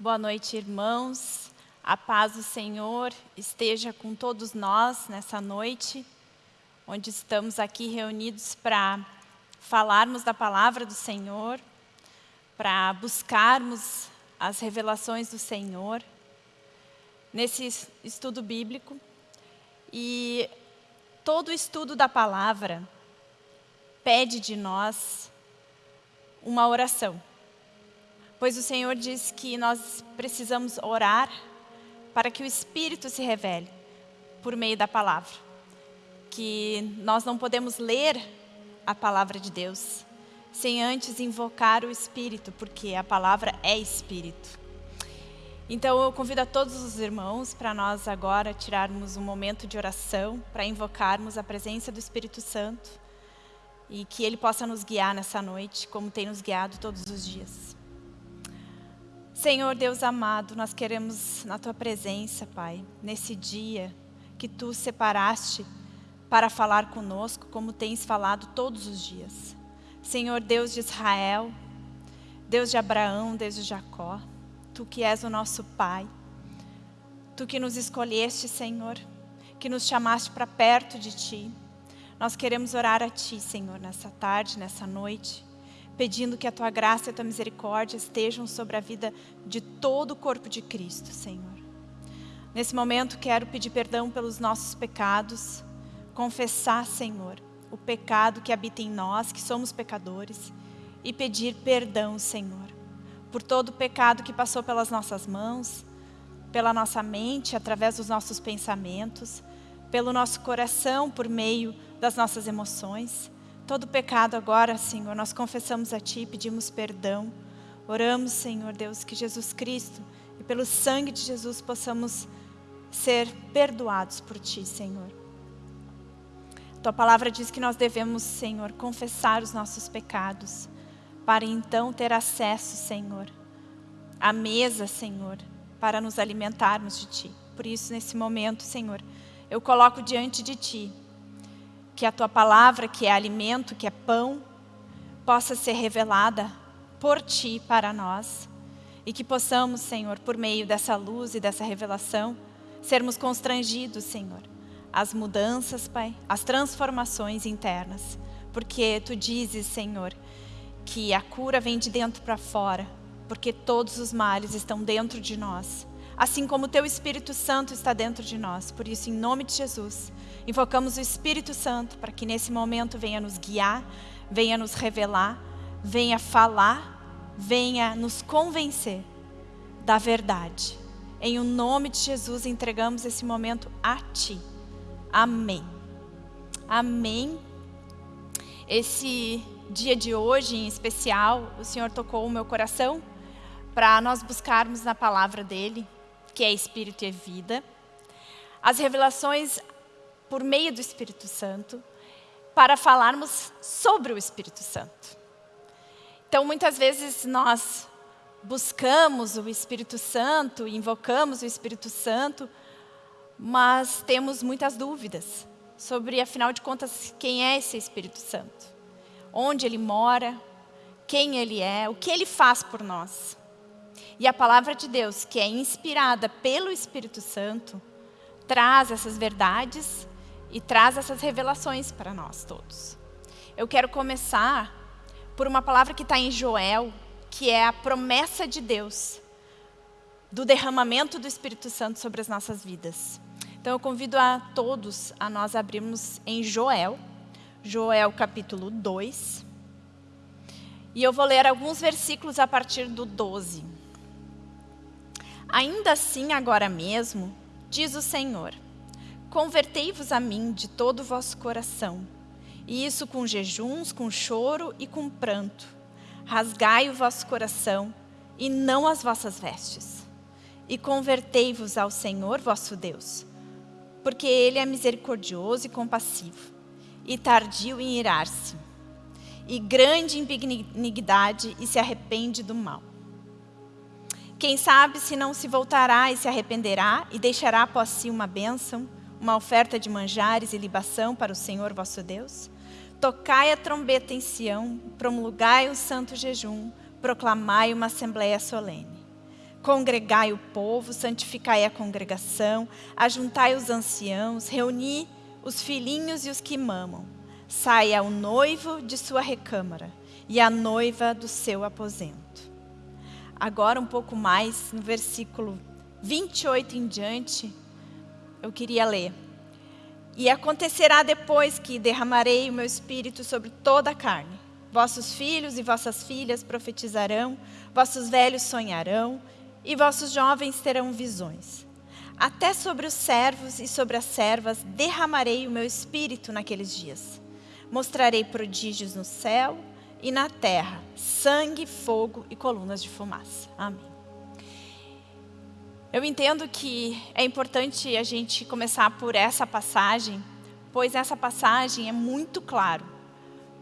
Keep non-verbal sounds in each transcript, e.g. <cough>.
Boa noite, irmãos. A paz do Senhor esteja com todos nós nessa noite, onde estamos aqui reunidos para falarmos da palavra do Senhor, para buscarmos as revelações do Senhor nesse estudo bíblico. E todo estudo da palavra pede de nós uma oração. Pois o Senhor diz que nós precisamos orar para que o Espírito se revele por meio da palavra. Que nós não podemos ler a palavra de Deus sem antes invocar o Espírito, porque a palavra é Espírito. Então eu convido a todos os irmãos para nós agora tirarmos um momento de oração, para invocarmos a presença do Espírito Santo e que Ele possa nos guiar nessa noite, como tem nos guiado todos os dias. Senhor Deus amado, nós queremos na Tua presença, Pai, nesse dia que Tu separaste para falar conosco, como tens falado todos os dias. Senhor Deus de Israel, Deus de Abraão, Deus de Jacó, Tu que és o nosso Pai, Tu que nos escolheste, Senhor, que nos chamaste para perto de Ti. Nós queremos orar a Ti, Senhor, nessa tarde, nessa noite, pedindo que a Tua graça e a Tua misericórdia estejam sobre a vida de todo o corpo de Cristo, Senhor. Nesse momento quero pedir perdão pelos nossos pecados, confessar, Senhor, o pecado que habita em nós, que somos pecadores, e pedir perdão, Senhor, por todo o pecado que passou pelas nossas mãos, pela nossa mente, através dos nossos pensamentos, pelo nosso coração, por meio das nossas emoções, Todo pecado agora, Senhor, nós confessamos a Ti, pedimos perdão. Oramos, Senhor Deus, que Jesus Cristo e pelo sangue de Jesus possamos ser perdoados por Ti, Senhor. Tua palavra diz que nós devemos, Senhor, confessar os nossos pecados, para então ter acesso, Senhor, à mesa, Senhor, para nos alimentarmos de Ti. Por isso, nesse momento, Senhor, eu coloco diante de Ti que a Tua palavra, que é alimento, que é pão, possa ser revelada por Ti para nós. E que possamos, Senhor, por meio dessa luz e dessa revelação, sermos constrangidos, Senhor, às mudanças, Pai, às transformações internas. Porque Tu dizes, Senhor, que a cura vem de dentro para fora, porque todos os males estão dentro de nós. Assim como o Teu Espírito Santo está dentro de nós. Por isso, em nome de Jesus, Invocamos o Espírito Santo para que nesse momento venha nos guiar, venha nos revelar, venha falar, venha nos convencer da verdade. Em o nome de Jesus entregamos esse momento a Ti. Amém. Amém. Esse dia de hoje em especial, o Senhor tocou o meu coração para nós buscarmos na palavra dEle, que é Espírito e vida. As revelações por meio do Espírito Santo, para falarmos sobre o Espírito Santo. Então, muitas vezes nós buscamos o Espírito Santo, invocamos o Espírito Santo, mas temos muitas dúvidas sobre, afinal de contas, quem é esse Espírito Santo, onde ele mora, quem ele é, o que ele faz por nós. E a palavra de Deus, que é inspirada pelo Espírito Santo, traz essas verdades e traz essas revelações para nós todos. Eu quero começar por uma palavra que está em Joel, que é a promessa de Deus do derramamento do Espírito Santo sobre as nossas vidas. Então eu convido a todos a nós abrirmos em Joel, Joel capítulo 2. E eu vou ler alguns versículos a partir do 12. Ainda assim, agora mesmo, diz o Senhor, Convertei-vos a mim de todo o vosso coração, e isso com jejuns, com choro e com pranto. Rasgai o vosso coração e não as vossas vestes. E convertei-vos ao Senhor vosso Deus, porque Ele é misericordioso e compassivo, e tardio em irar-se, e grande em benignidade e se arrepende do mal. Quem sabe se não se voltará e se arrependerá e deixará após si uma bênção, uma oferta de manjares e libação para o Senhor vosso Deus? Tocai a trombeta em Sião, promulgai um santo jejum, proclamai uma assembleia solene. Congregai o povo, santificai a congregação, ajuntai os anciãos, reuni os filhinhos e os que mamam. Saia o noivo de sua recâmara e a noiva do seu aposento. Agora um pouco mais, no versículo 28 em diante, eu queria ler. E acontecerá depois que derramarei o meu espírito sobre toda a carne. Vossos filhos e vossas filhas profetizarão, vossos velhos sonharão, e vossos jovens terão visões. Até sobre os servos e sobre as servas derramarei o meu espírito naqueles dias. Mostrarei prodígios no céu e na terra, sangue, fogo e colunas de fumaça. Amém. Eu entendo que é importante a gente começar por essa passagem, pois essa passagem é muito claro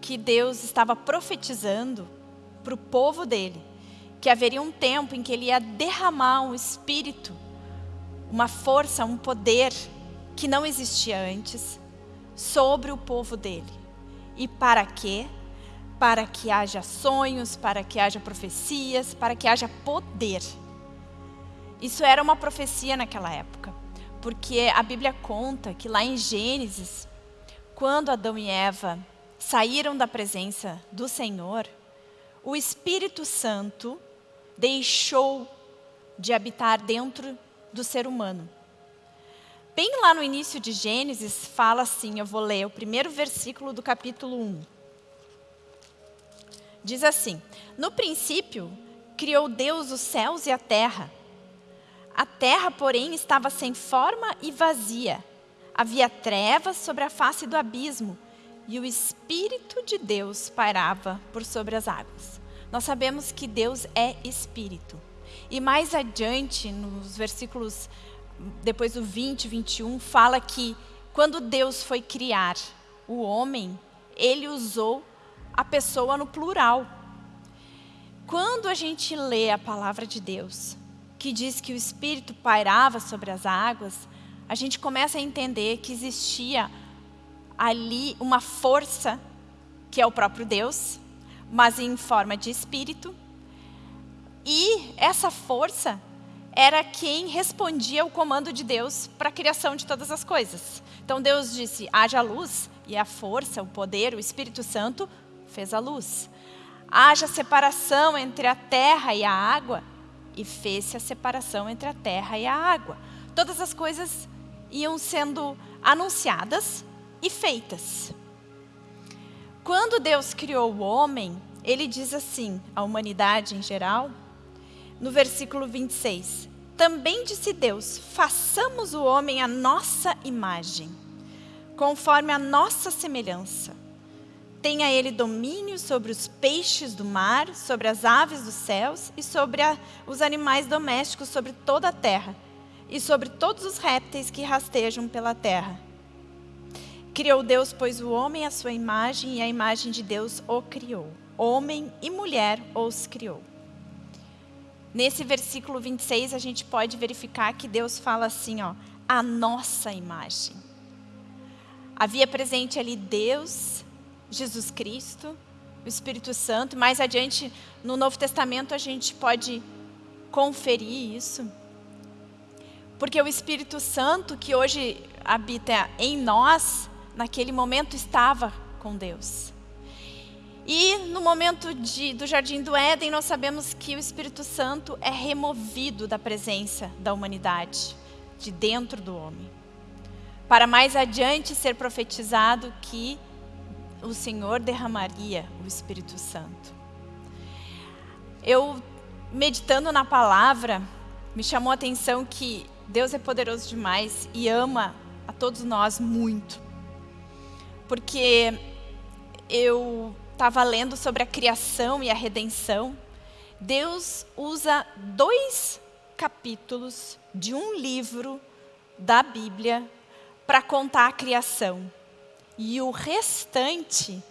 que Deus estava profetizando para o povo dele que haveria um tempo em que ele ia derramar um espírito, uma força, um poder que não existia antes sobre o povo dele. E para quê? Para que haja sonhos, para que haja profecias, para que haja poder. Isso era uma profecia naquela época, porque a Bíblia conta que lá em Gênesis, quando Adão e Eva saíram da presença do Senhor, o Espírito Santo deixou de habitar dentro do ser humano. Bem lá no início de Gênesis, fala assim, eu vou ler o primeiro versículo do capítulo 1. Diz assim, no princípio, criou Deus os céus e a terra. A terra, porém, estava sem forma e vazia. Havia trevas sobre a face do abismo, e o Espírito de Deus pairava por sobre as águas. Nós sabemos que Deus é Espírito. E mais adiante, nos versículos, depois do 20, 21, fala que quando Deus foi criar o homem, Ele usou a pessoa no plural. Quando a gente lê a palavra de Deus, que diz que o Espírito pairava sobre as águas, a gente começa a entender que existia ali uma força, que é o próprio Deus, mas em forma de espírito. E essa força era quem respondia ao comando de Deus para a criação de todas as coisas. Então Deus disse, haja luz, e a força, o poder, o Espírito Santo fez a luz. Haja separação entre a terra e a água, e fez-se a separação entre a terra e a água. Todas as coisas iam sendo anunciadas e feitas. Quando Deus criou o homem, ele diz assim, a humanidade em geral, no versículo 26, também disse Deus, façamos o homem à nossa imagem, conforme a nossa semelhança. Tenha ele domínio sobre os peixes do mar, sobre as aves dos céus e sobre a, os animais domésticos, sobre toda a terra e sobre todos os répteis que rastejam pela terra. Criou Deus, pois, o homem à sua imagem, e a imagem de Deus o criou. Homem e mulher os criou. Nesse versículo 26, a gente pode verificar que Deus fala assim, ó, a nossa imagem. Havia presente ali Deus, Jesus Cristo, o Espírito Santo. Mais adiante, no Novo Testamento, a gente pode conferir isso. Porque o Espírito Santo, que hoje habita em nós, naquele momento estava com Deus. E no momento de, do Jardim do Éden, nós sabemos que o Espírito Santo é removido da presença da humanidade, de dentro do homem. Para mais adiante ser profetizado que o Senhor derramaria o Espírito Santo. Eu, meditando na palavra, me chamou a atenção que Deus é poderoso demais e ama a todos nós muito porque eu estava lendo sobre a criação e a redenção. Deus usa dois capítulos de um livro da Bíblia para contar a criação. E o restante,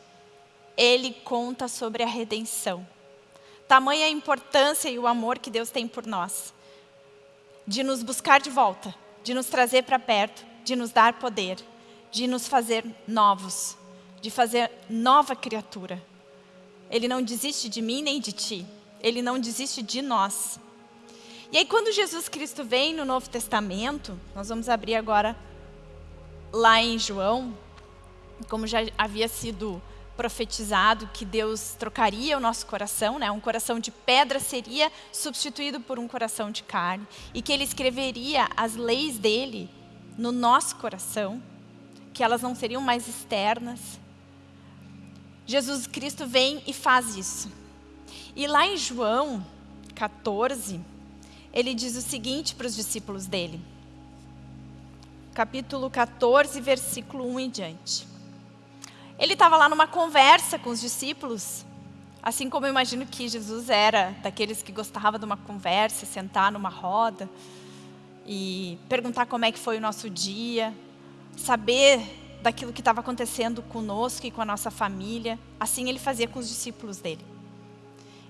ele conta sobre a redenção. Tamanha a importância e o amor que Deus tem por nós. De nos buscar de volta, de nos trazer para perto, de nos dar poder de nos fazer novos, de fazer nova criatura. Ele não desiste de mim nem de ti. Ele não desiste de nós. E aí, quando Jesus Cristo vem no Novo Testamento, nós vamos abrir agora lá em João, como já havia sido profetizado que Deus trocaria o nosso coração, né? um coração de pedra seria substituído por um coração de carne, e que Ele escreveria as leis dele no nosso coração, que elas não seriam mais externas. Jesus Cristo vem e faz isso. E lá em João 14, ele diz o seguinte para os discípulos dele. Capítulo 14, versículo 1 em diante. Ele estava lá numa conversa com os discípulos, assim como eu imagino que Jesus era daqueles que gostava de uma conversa, sentar numa roda e perguntar como é que foi o nosso dia, saber daquilo que estava acontecendo conosco e com a nossa família. Assim ele fazia com os discípulos dele.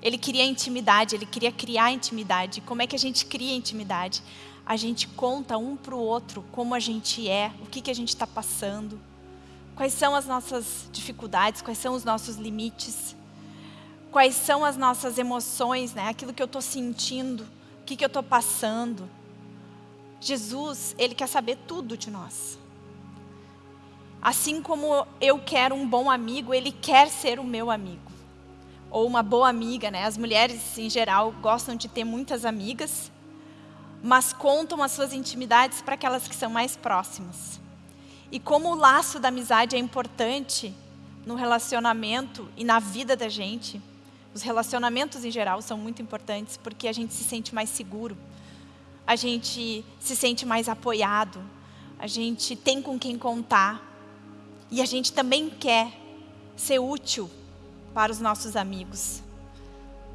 Ele queria intimidade, ele queria criar intimidade. Como é que a gente cria intimidade? A gente conta um para o outro como a gente é, o que, que a gente está passando. Quais são as nossas dificuldades, quais são os nossos limites, quais são as nossas emoções, né? aquilo que eu estou sentindo, o que, que eu estou passando. Jesus, Ele quer saber tudo de nós. Assim como eu quero um bom amigo, Ele quer ser o meu amigo. Ou uma boa amiga, né? As mulheres, em geral, gostam de ter muitas amigas, mas contam as suas intimidades para aquelas que são mais próximas. E como o laço da amizade é importante no relacionamento e na vida da gente, os relacionamentos em geral são muito importantes porque a gente se sente mais seguro, a gente se sente mais apoiado, a gente tem com quem contar e a gente também quer ser útil para os nossos amigos.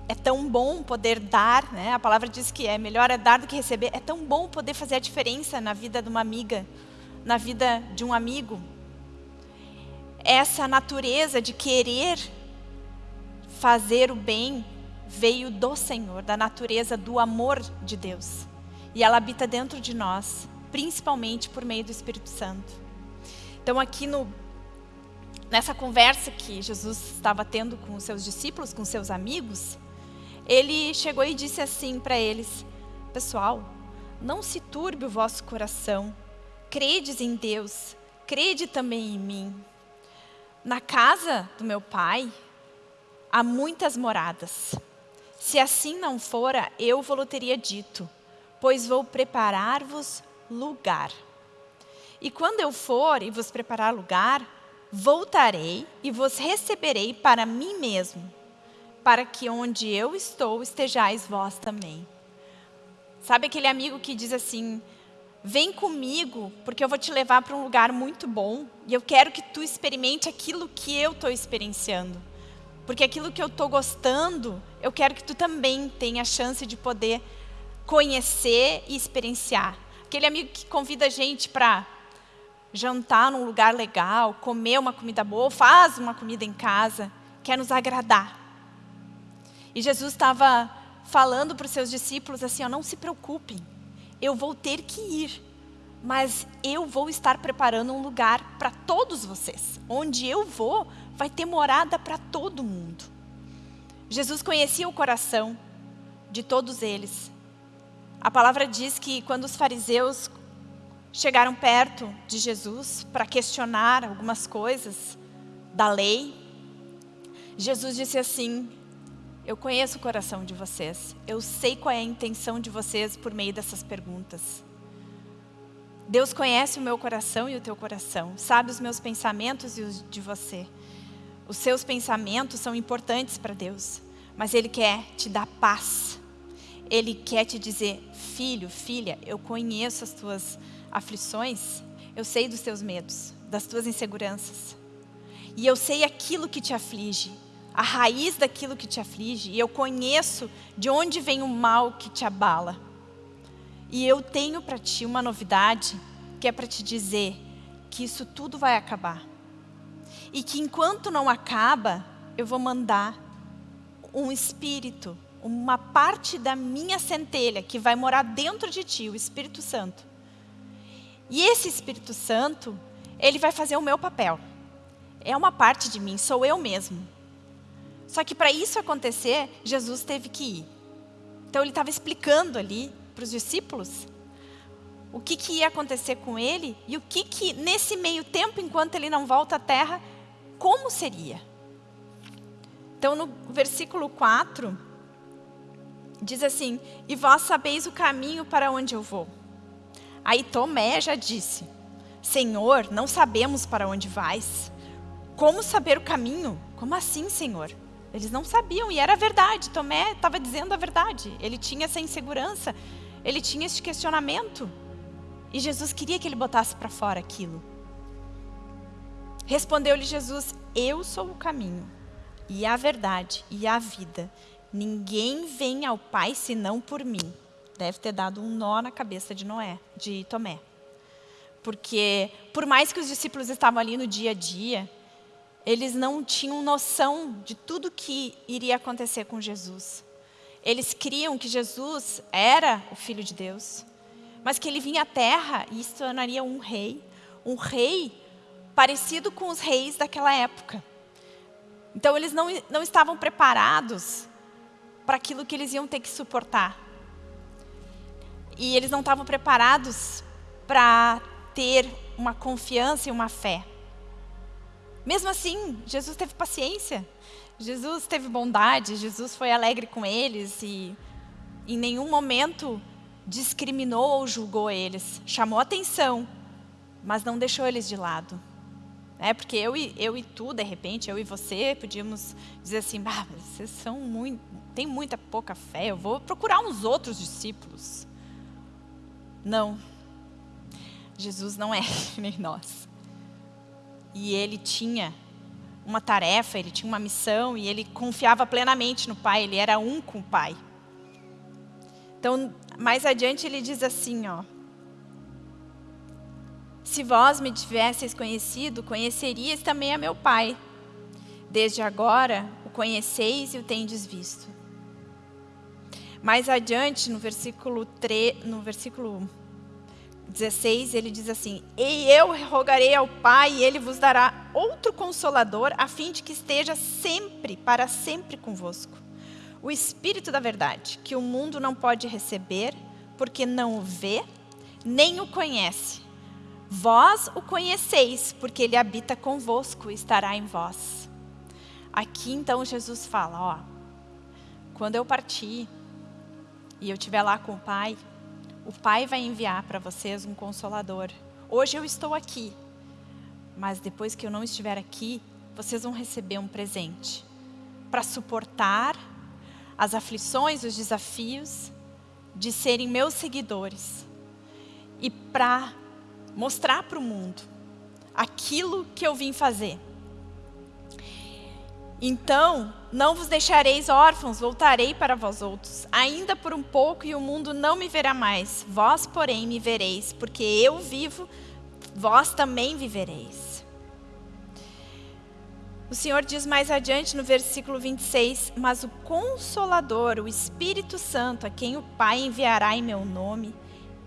É tão bom poder dar, né? a palavra diz que é melhor é dar do que receber, é tão bom poder fazer a diferença na vida de uma amiga, na vida de um amigo. Essa natureza de querer fazer o bem veio do Senhor, da natureza do amor de Deus. E ela habita dentro de nós, principalmente por meio do Espírito Santo. Então aqui no, nessa conversa que Jesus estava tendo com os seus discípulos, com seus amigos, ele chegou e disse assim para eles, pessoal, não se turbe o vosso coração, credes em Deus, crede também em mim. Na casa do meu pai há muitas moradas. Se assim não fora, eu vou teria dito, pois vou preparar-vos lugar. E quando eu for e vos preparar lugar, voltarei e vos receberei para mim mesmo, para que onde eu estou estejais vós também. Sabe aquele amigo que diz assim, Vem comigo, porque eu vou te levar para um lugar muito bom. E eu quero que tu experimente aquilo que eu estou experienciando. Porque aquilo que eu estou gostando, eu quero que tu também tenha a chance de poder conhecer e experienciar. Aquele amigo que convida a gente para jantar num lugar legal, comer uma comida boa, faz uma comida em casa, quer nos agradar. E Jesus estava falando para os seus discípulos assim, ó, não se preocupem, eu vou ter que ir, mas eu vou estar preparando um lugar para todos vocês. Onde eu vou, vai ter morada para todo mundo. Jesus conhecia o coração de todos eles. A palavra diz que quando os fariseus chegaram perto de Jesus para questionar algumas coisas da lei, Jesus disse assim, eu conheço o coração de vocês. Eu sei qual é a intenção de vocês por meio dessas perguntas. Deus conhece o meu coração e o teu coração. Sabe os meus pensamentos e os de você. Os seus pensamentos são importantes para Deus. Mas Ele quer te dar paz. Ele quer te dizer, filho, filha, eu conheço as tuas aflições. Eu sei dos teus medos, das tuas inseguranças. E eu sei aquilo que te aflige a raiz daquilo que te aflige, e eu conheço de onde vem o mal que te abala. E eu tenho para ti uma novidade, que é para te dizer que isso tudo vai acabar. E que enquanto não acaba, eu vou mandar um espírito, uma parte da minha centelha que vai morar dentro de ti, o Espírito Santo. E esse Espírito Santo, ele vai fazer o meu papel. É uma parte de mim, sou eu mesmo. Só que para isso acontecer, Jesus teve que ir. Então ele estava explicando ali para os discípulos o que, que ia acontecer com ele e o que, que, nesse meio tempo, enquanto ele não volta à terra, como seria. Então, no versículo 4, diz assim: E vós sabeis o caminho para onde eu vou. Aí Tomé já disse: Senhor, não sabemos para onde vais. Como saber o caminho? Como assim, Senhor? Eles não sabiam e era verdade. Tomé estava dizendo a verdade. Ele tinha essa insegurança, ele tinha esse questionamento. E Jesus queria que ele botasse para fora aquilo. Respondeu-lhe Jesus: Eu sou o caminho, e a verdade, e a vida. Ninguém vem ao Pai senão por mim. Deve ter dado um nó na cabeça de Noé, de Tomé. Porque, por mais que os discípulos estavam ali no dia a dia, eles não tinham noção de tudo que iria acontecer com Jesus. Eles criam que Jesus era o Filho de Deus, mas que ele vinha à terra e se tornaria um rei, um rei parecido com os reis daquela época. Então eles não, não estavam preparados para aquilo que eles iam ter que suportar. E eles não estavam preparados para ter uma confiança e uma fé. Mesmo assim, Jesus teve paciência, Jesus teve bondade, Jesus foi alegre com eles e em nenhum momento discriminou ou julgou eles. Chamou atenção, mas não deixou eles de lado. É, porque eu e, eu e tu, de repente, eu e você, podíamos dizer assim, bah, vocês são muito, tem muita pouca fé, eu vou procurar uns outros discípulos. Não. Jesus não é <laughs> nem nós. E ele tinha uma tarefa, ele tinha uma missão e ele confiava plenamente no Pai, ele era um com o Pai. Então, mais adiante ele diz assim, ó, se vós me tivesseis conhecido, conhecerias também a meu Pai. Desde agora o conheceis e o tendes visto. Mais adiante, no versículo, 3, no versículo 16, ele diz assim: E eu rogarei ao Pai, e ele vos dará outro consolador, a fim de que esteja sempre, para sempre convosco. O Espírito da Verdade, que o mundo não pode receber, porque não o vê, nem o conhece. Vós o conheceis, porque ele habita convosco e estará em vós. Aqui então Jesus fala: Ó, quando eu partir e eu estiver lá com o Pai, o Pai vai enviar para vocês um consolador. Hoje eu estou aqui, mas depois que eu não estiver aqui, vocês vão receber um presente para suportar as aflições, os desafios de serem meus seguidores e para mostrar para o mundo aquilo que eu vim fazer. Então, não vos deixareis órfãos, voltarei para vós outros. Ainda por um pouco e o mundo não me verá mais. Vós, porém, me vereis, porque eu vivo, vós também vivereis. O Senhor diz mais adiante no versículo 26, Mas o Consolador, o Espírito Santo, a quem o Pai enviará em meu nome,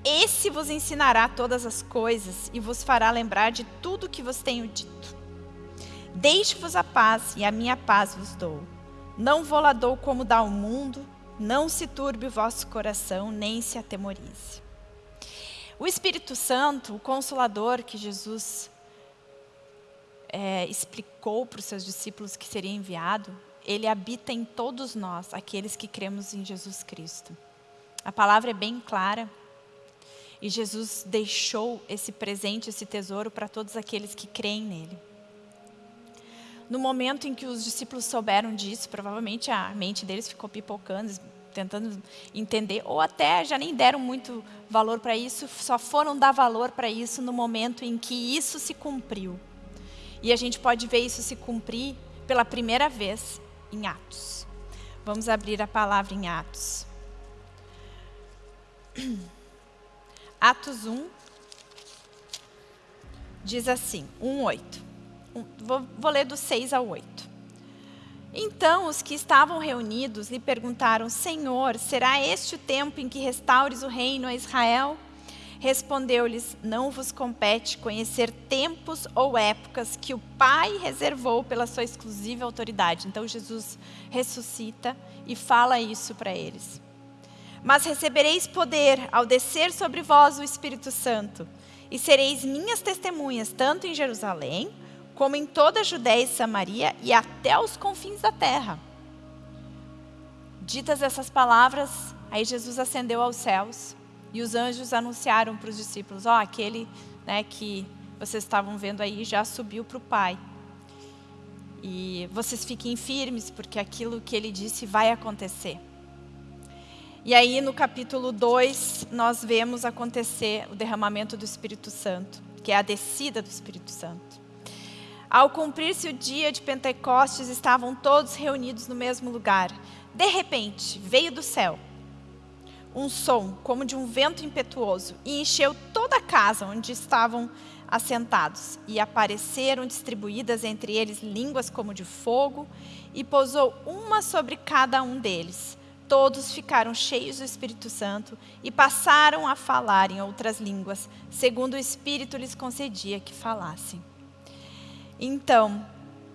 esse vos ensinará todas as coisas e vos fará lembrar de tudo que vos tenho dito. Deixe-vos a paz, e a minha paz vos dou. Não vou lá dou como dá o mundo, não se turbe o vosso coração, nem se atemorize. O Espírito Santo, o Consolador que Jesus é, explicou para os seus discípulos que seria enviado, ele habita em todos nós, aqueles que cremos em Jesus Cristo. A palavra é bem clara. E Jesus deixou esse presente, esse tesouro para todos aqueles que creem nele. No momento em que os discípulos souberam disso, provavelmente a mente deles ficou pipocando, tentando entender, ou até já nem deram muito valor para isso, só foram dar valor para isso no momento em que isso se cumpriu. E a gente pode ver isso se cumprir pela primeira vez em Atos. Vamos abrir a palavra em Atos. <clears throat> Atos 1 diz assim, 1, 8 vou, vou ler do 6 ao 8. Então os que estavam reunidos lhe perguntaram, Senhor, será este o tempo em que restaures o reino a Israel? Respondeu-lhes, não vos compete conhecer tempos ou épocas que o Pai reservou pela sua exclusiva autoridade. Então Jesus ressuscita e fala isso para eles. Mas recebereis poder ao descer sobre vós o Espírito Santo, e sereis minhas testemunhas, tanto em Jerusalém, como em toda a Judéia e Samaria e até os confins da terra. Ditas essas palavras, aí Jesus ascendeu aos céus e os anjos anunciaram para os discípulos: Ó, oh, aquele né, que vocês estavam vendo aí já subiu para o Pai. E vocês fiquem firmes, porque aquilo que ele disse vai acontecer. E aí no capítulo 2, nós vemos acontecer o derramamento do Espírito Santo, que é a descida do Espírito Santo. Ao cumprir-se o dia de Pentecostes, estavam todos reunidos no mesmo lugar. De repente, veio do céu um som como de um vento impetuoso e encheu toda a casa onde estavam assentados. E apareceram distribuídas entre eles línguas como de fogo e pousou uma sobre cada um deles todos ficaram cheios do Espírito Santo e passaram a falar em outras línguas, segundo o Espírito lhes concedia que falassem. Então,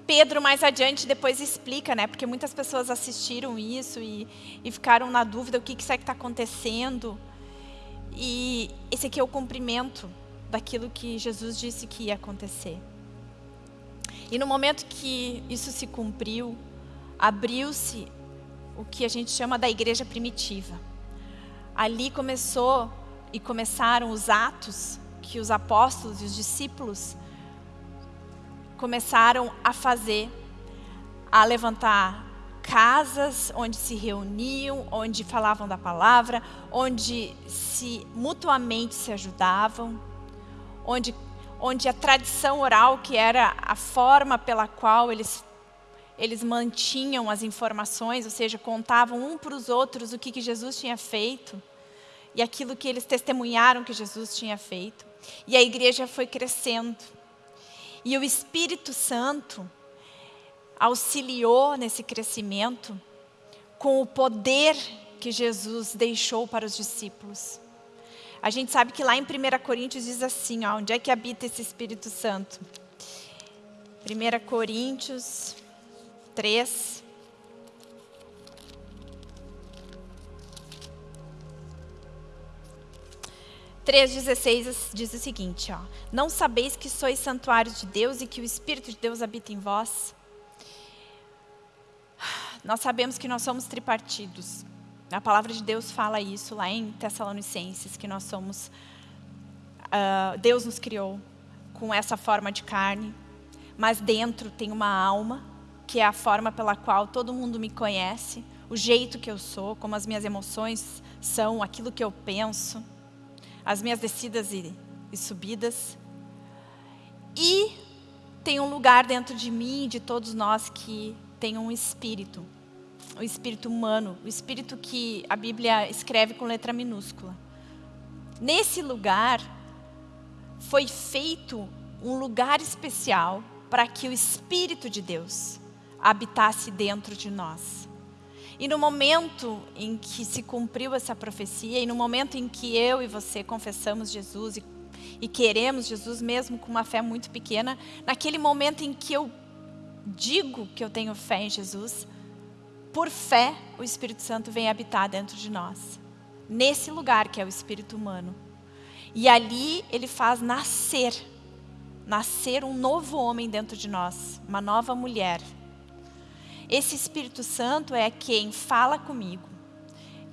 Pedro mais adiante depois explica, né? Porque muitas pessoas assistiram isso e, e ficaram na dúvida o que, que será que está acontecendo. E esse aqui é o cumprimento daquilo que Jesus disse que ia acontecer. E no momento que isso se cumpriu, abriu-se o que a gente chama da igreja primitiva. Ali começou e começaram os atos que os apóstolos e os discípulos começaram a fazer, a levantar casas onde se reuniam, onde falavam da palavra, onde se mutuamente se ajudavam, onde, onde a tradição oral, que era a forma pela qual eles eles mantinham as informações, ou seja, contavam um para os outros o que, que Jesus tinha feito e aquilo que eles testemunharam que Jesus tinha feito. E a igreja foi crescendo. E o Espírito Santo auxiliou nesse crescimento com o poder que Jesus deixou para os discípulos. A gente sabe que lá em 1 Coríntios diz assim, ó, onde é que habita esse Espírito Santo? 1 Coríntios 3. Três diz o seguinte, ó, não sabeis que sois santuários de Deus e que o Espírito de Deus habita em vós? Nós sabemos que nós somos tripartidos. A palavra de Deus fala isso lá em Tessalonicenses, que nós somos, uh, Deus nos criou com essa forma de carne, mas dentro tem uma alma, que é a forma pela qual todo mundo me conhece, o jeito que eu sou, como as minhas emoções são, aquilo que eu penso, as minhas descidas e, e subidas. E tem um lugar dentro de mim e de todos nós que tem um espírito, o espírito humano, o espírito que a Bíblia escreve com letra minúscula. Nesse lugar foi feito um lugar especial para que o Espírito de Deus habitasse dentro de nós. E no momento em que se cumpriu essa profecia, e no momento em que eu e você confessamos Jesus e, e queremos Jesus, mesmo com uma fé muito pequena, naquele momento em que eu digo que eu tenho fé em Jesus, por fé o Espírito Santo vem habitar dentro de nós. Nesse lugar que é o Espírito humano. E ali ele faz nascer, nascer um novo homem dentro de nós, uma nova mulher. Esse Espírito Santo é quem fala comigo,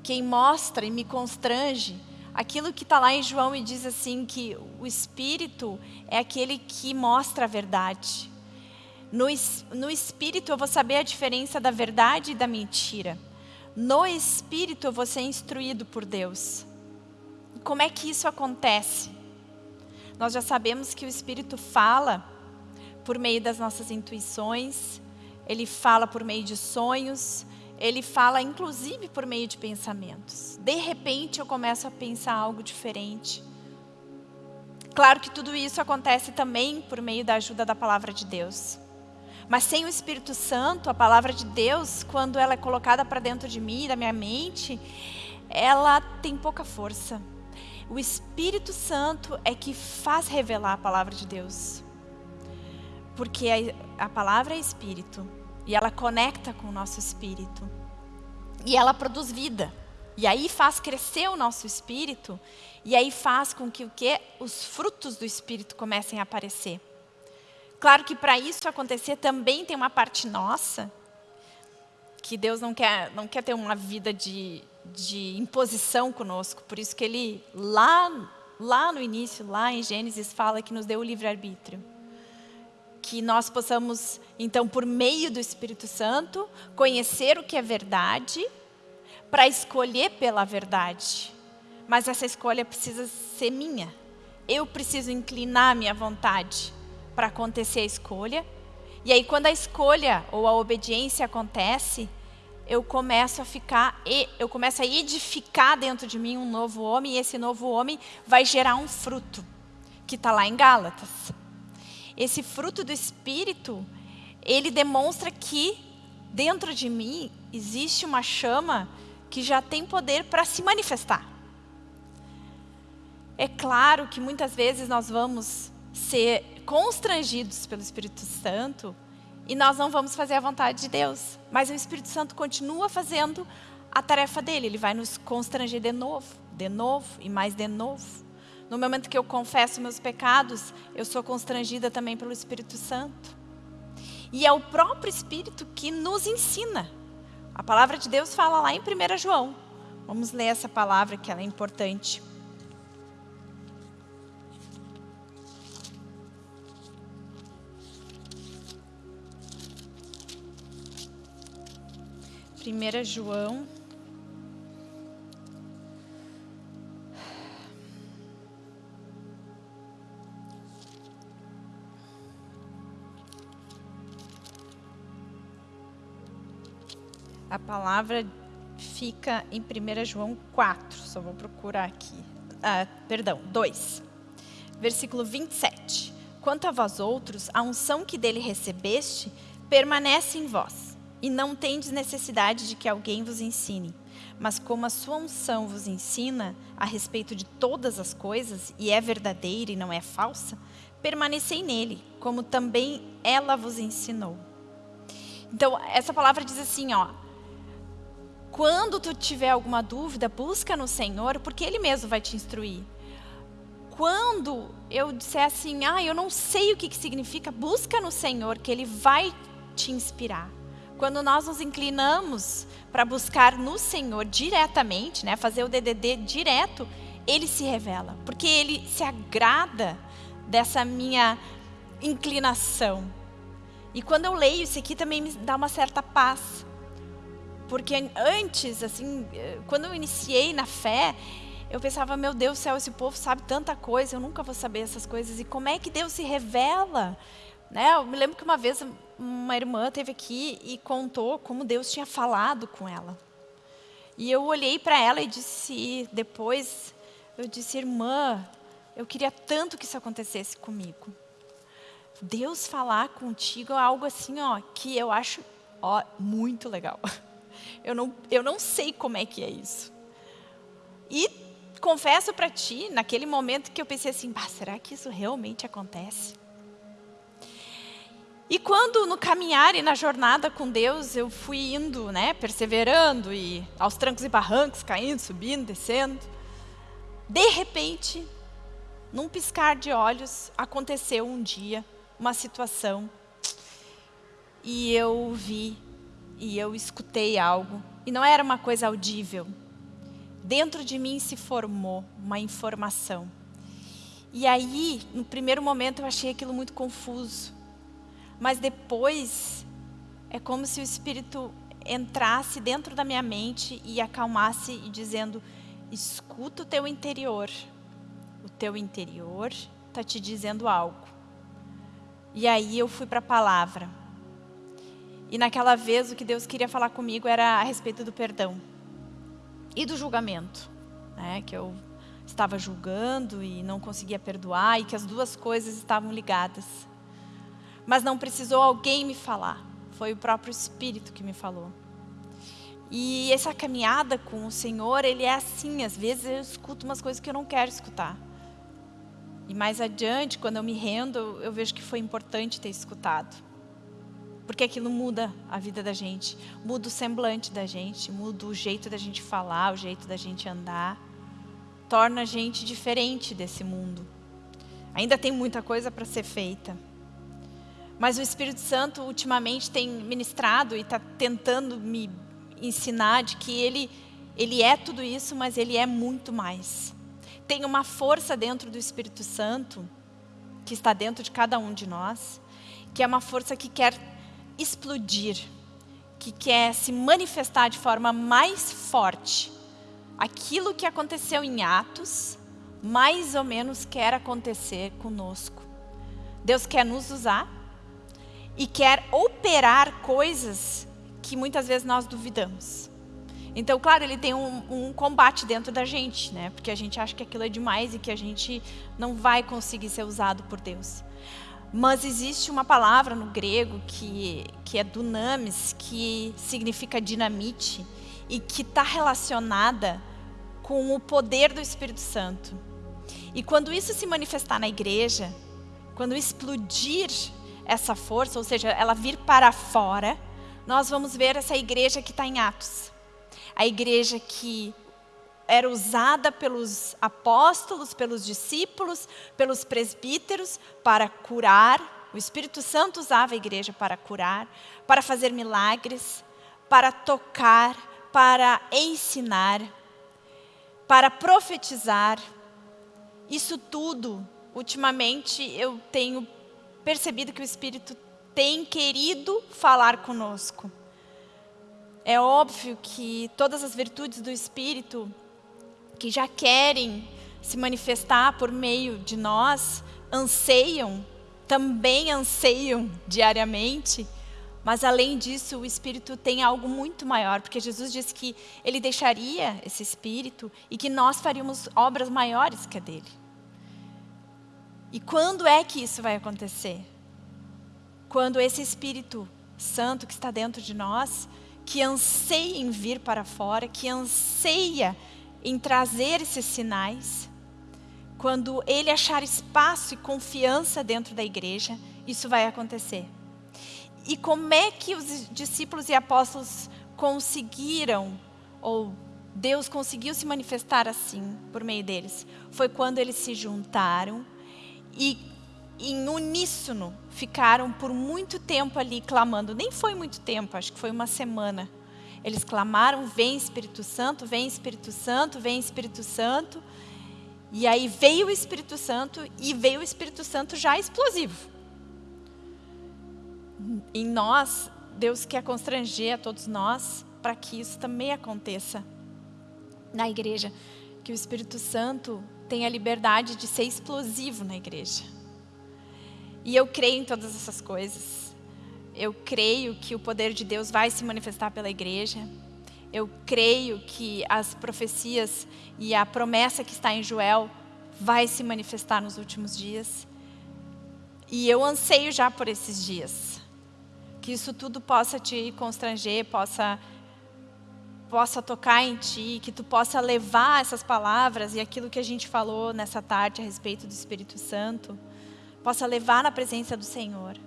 quem mostra e me constrange aquilo que está lá em João e diz assim que o Espírito é aquele que mostra a verdade. No, no Espírito eu vou saber a diferença da verdade e da mentira. No Espírito eu vou ser instruído por Deus. Como é que isso acontece? Nós já sabemos que o Espírito fala por meio das nossas intuições, ele fala por meio de sonhos, ele fala inclusive por meio de pensamentos. De repente eu começo a pensar algo diferente. Claro que tudo isso acontece também por meio da ajuda da palavra de Deus. Mas sem o Espírito Santo, a palavra de Deus, quando ela é colocada para dentro de mim, da minha mente, ela tem pouca força. O Espírito Santo é que faz revelar a palavra de Deus. Porque a, a palavra é Espírito. E ela conecta com o nosso espírito. E ela produz vida. E aí faz crescer o nosso espírito, e aí faz com que o que os frutos do espírito comecem a aparecer. Claro que para isso acontecer também tem uma parte nossa, que Deus não quer, não quer ter uma vida de, de imposição conosco, por isso que Ele, lá, lá no início, lá em Gênesis, fala que nos deu o livre-arbítrio. Que nós possamos, então, por meio do Espírito Santo, conhecer o que é verdade, para escolher pela verdade. Mas essa escolha precisa ser minha. Eu preciso inclinar minha vontade para acontecer a escolha. E aí, quando a escolha ou a obediência acontece, eu começo a ficar, eu começo a edificar dentro de mim um novo homem, e esse novo homem vai gerar um fruto, que está lá em Gálatas. Esse fruto do Espírito, ele demonstra que dentro de mim existe uma chama que já tem poder para se manifestar. É claro que muitas vezes nós vamos ser constrangidos pelo Espírito Santo e nós não vamos fazer a vontade de Deus. Mas o Espírito Santo continua fazendo a tarefa dele. Ele vai nos constranger de novo, de novo e mais de novo. No momento que eu confesso meus pecados, eu sou constrangida também pelo Espírito Santo. E é o próprio Espírito que nos ensina. A palavra de Deus fala lá em 1 João. Vamos ler essa palavra que ela é importante. 1 João. A palavra fica em 1 João 4, só vou procurar aqui. Ah, perdão, 2. Versículo 27. Quanto a vós outros, a unção que dele recebeste permanece em vós e não tendes necessidade de que alguém vos ensine. Mas como a sua unção vos ensina a respeito de todas as coisas, e é verdadeira e não é falsa, permanecei nele, como também ela vos ensinou. Então, essa palavra diz assim, ó, quando tu tiver alguma dúvida, busca no Senhor, porque Ele mesmo vai te instruir. Quando eu disser assim, ah, eu não sei o que, que significa, busca no Senhor, que Ele vai te inspirar. Quando nós nos inclinamos para buscar no Senhor diretamente, né, fazer o DDD direto, Ele se revela, porque Ele se agrada dessa minha inclinação. E quando eu leio isso aqui também me dá uma certa paz, porque antes, assim, quando eu iniciei na fé, eu pensava, meu Deus do céu, esse povo sabe tanta coisa, eu nunca vou saber essas coisas. E como é que Deus se revela? Né? Eu me lembro que uma vez uma irmã teve aqui e contou como Deus tinha falado com ela. E eu olhei para ela e disse, depois, eu disse, irmã, eu queria tanto que isso acontecesse comigo. Deus falar contigo é algo assim, ó, que eu acho ó, muito legal. <laughs> Eu não, eu não sei como é que é isso. E confesso para ti, naquele momento que eu pensei assim, será que isso realmente acontece? E quando no caminhar e na jornada com Deus eu fui indo, né, perseverando e aos trancos e barrancos, caindo, subindo, descendo, de repente, num piscar de olhos, aconteceu um dia uma situação e eu vi e eu escutei algo e não era uma coisa audível. Dentro de mim se formou uma informação. E aí, no primeiro momento, eu achei aquilo muito confuso mas depois é como se o Espírito entrasse dentro da minha mente e acalmasse e dizendo, escuta o teu interior. O teu interior está te dizendo algo. E aí eu fui para a palavra. E naquela vez o que Deus queria falar comigo era a respeito do perdão e do julgamento. Né? Que eu estava julgando e não conseguia perdoar e que as duas coisas estavam ligadas mas não precisou alguém me falar. Foi o próprio Espírito que me falou. E essa caminhada com o Senhor, ele é assim, às vezes eu escuto umas coisas que eu não quero escutar. E mais adiante, quando eu me rendo, eu vejo que foi importante ter escutado. Porque aquilo muda a vida da gente, muda o semblante da gente, muda o jeito da gente falar, o jeito da gente andar, torna a gente diferente desse mundo. Ainda tem muita coisa para ser feita. Mas o Espírito Santo ultimamente tem ministrado e está tentando me ensinar de que ele, ele é tudo isso, mas ele é muito mais. Tem uma força dentro do Espírito Santo, que está dentro de cada um de nós, que é uma força que quer explodir, que quer se manifestar de forma mais forte. Aquilo que aconteceu em Atos, mais ou menos quer acontecer conosco. Deus quer nos usar e quer operar coisas que muitas vezes nós duvidamos. Então, claro, ele tem um, um, combate dentro da gente, né? Porque a gente acha que aquilo é demais e que a gente não vai conseguir ser usado por Deus. Mas existe uma palavra no grego que, que é dunamis, que significa dinamite, e que está relacionada com o poder do Espírito Santo. E quando isso se manifestar na igreja, quando explodir essa força, ou seja, ela vir para fora, nós vamos ver essa igreja que está em Atos. A igreja que era usada pelos apóstolos, pelos discípulos, pelos presbíteros para curar. O Espírito Santo usava a igreja para curar, para fazer milagres, para tocar, para ensinar, para profetizar. Isso tudo, ultimamente, eu tenho percebido que o Espírito tem querido falar conosco. É óbvio que todas as virtudes do Espírito que já querem se manifestar por meio de nós, anseiam, também anseiam diariamente, mas além disso o Espírito tem algo muito maior, porque Jesus disse que Ele deixaria esse Espírito e que nós faríamos obras maiores que a dele. E quando é que isso vai acontecer? Quando esse Espírito Santo que está dentro de nós, que anseia em vir para fora, que anseia em trazer esses sinais, quando ele achar espaço e confiança dentro da igreja, isso vai acontecer. E como é que os discípulos e apóstolos conseguiram, ou Deus conseguiu se manifestar assim por meio deles? Foi quando eles se juntaram e em uníssono ficaram por muito tempo ali clamando. Nem foi muito tempo, acho que foi uma semana. Eles clamaram, vem Espírito Santo, vem Espírito Santo, vem Espírito Santo. E aí veio o Espírito Santo e veio o Espírito Santo já explosivo. Em nós, Deus quer constranger a todos nós para que isso também aconteça na igreja. Que o Espírito Santo tenha liberdade de ser explosivo na igreja. E eu creio em todas essas coisas eu creio que o poder de Deus vai se manifestar pela igreja. Eu creio que as profecias e a promessa que está em Joel vai se manifestar nos últimos dias. E eu anseio já por esses dias. Que isso tudo possa te constranger, possa possa tocar em ti, que tu possa levar essas palavras e aquilo que a gente falou nessa tarde a respeito do Espírito Santo, possa levar na presença do Senhor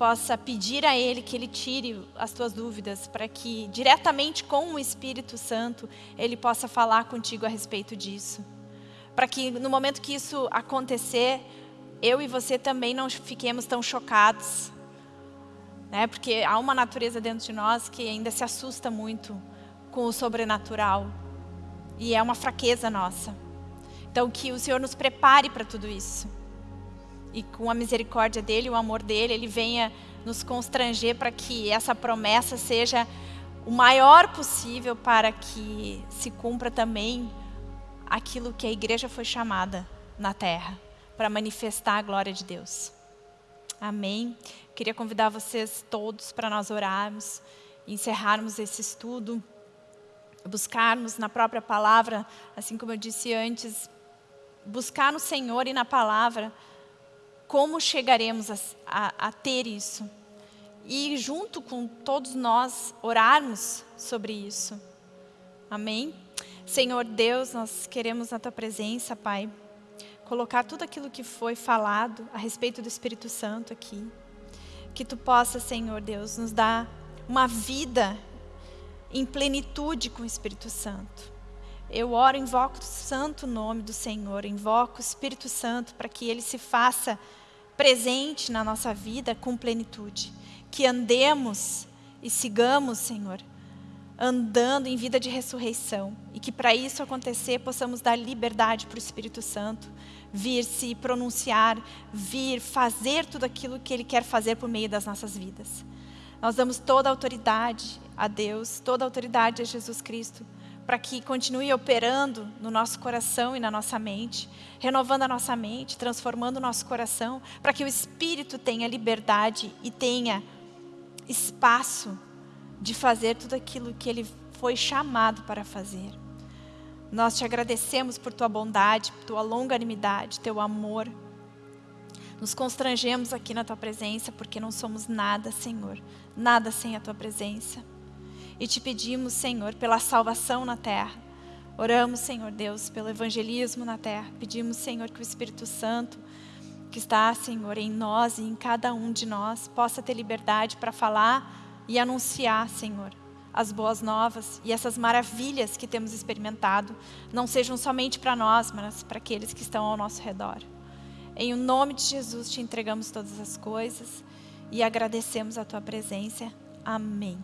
possa pedir a Ele que Ele tire as tuas dúvidas, para que diretamente com o Espírito Santo Ele possa falar contigo a respeito disso. Para que no momento que isso acontecer, eu e você também não fiquemos tão chocados. Né? Porque há uma natureza dentro de nós que ainda se assusta muito com o sobrenatural. E é uma fraqueza nossa. Então que o Senhor nos prepare para tudo isso e com a misericórdia dele, o amor dele, ele venha nos constranger para que essa promessa seja o maior possível para que se cumpra também aquilo que a igreja foi chamada na terra, para manifestar a glória de Deus. Amém? Queria convidar vocês todos para nós orarmos, encerrarmos esse estudo, buscarmos na própria palavra, assim como eu disse antes, buscar no Senhor e na palavra, como chegaremos a, a, a ter isso? E junto com todos nós orarmos sobre isso. Amém? Senhor Deus, nós queremos na Tua presença, Pai, colocar tudo aquilo que foi falado a respeito do Espírito Santo aqui. Que Tu possa, Senhor Deus, nos dar uma vida em plenitude com o Espírito Santo. Eu oro, invoco o santo nome do Senhor, invoco o Espírito Santo para que Ele se faça presente na nossa vida com plenitude. Que andemos e sigamos, Senhor, andando em vida de ressurreição. E que para isso acontecer, possamos dar liberdade para o Espírito Santo vir se pronunciar, vir fazer tudo aquilo que Ele quer fazer por meio das nossas vidas. Nós damos toda a autoridade a Deus, toda a autoridade a Jesus Cristo, para que continue operando no nosso coração e na nossa mente, renovando a nossa mente, transformando o nosso coração, para que o Espírito tenha liberdade e tenha espaço de fazer tudo aquilo que Ele foi chamado para fazer. Nós te agradecemos por tua bondade, por tua longanimidade, teu amor. Nos constrangemos aqui na tua presença porque não somos nada, Senhor, nada sem a tua presença. E te pedimos, Senhor, pela salvação na terra. Oramos, Senhor Deus, pelo evangelismo na terra. Pedimos, Senhor, que o Espírito Santo, que está, Senhor, em nós e em cada um de nós, possa ter liberdade para falar e anunciar, Senhor, as boas novas e essas maravilhas que temos experimentado, não sejam somente para nós, mas para aqueles que estão ao nosso redor. Em o nome de Jesus te entregamos todas as coisas e agradecemos a tua presença. Amém.